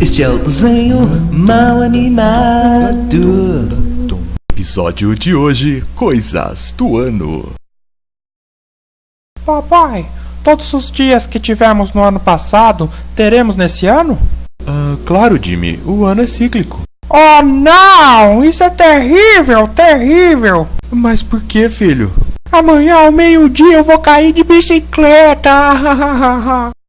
Este é o desenho mal animado. Episódio de hoje: Coisas do Ano. Papai, todos os dias que tivemos no ano passado, teremos nesse ano? Ah, claro, Jimmy, o ano é cíclico. Oh não! Isso é terrível, terrível! Mas por que, filho? Amanhã ao meio-dia eu vou cair de bicicleta!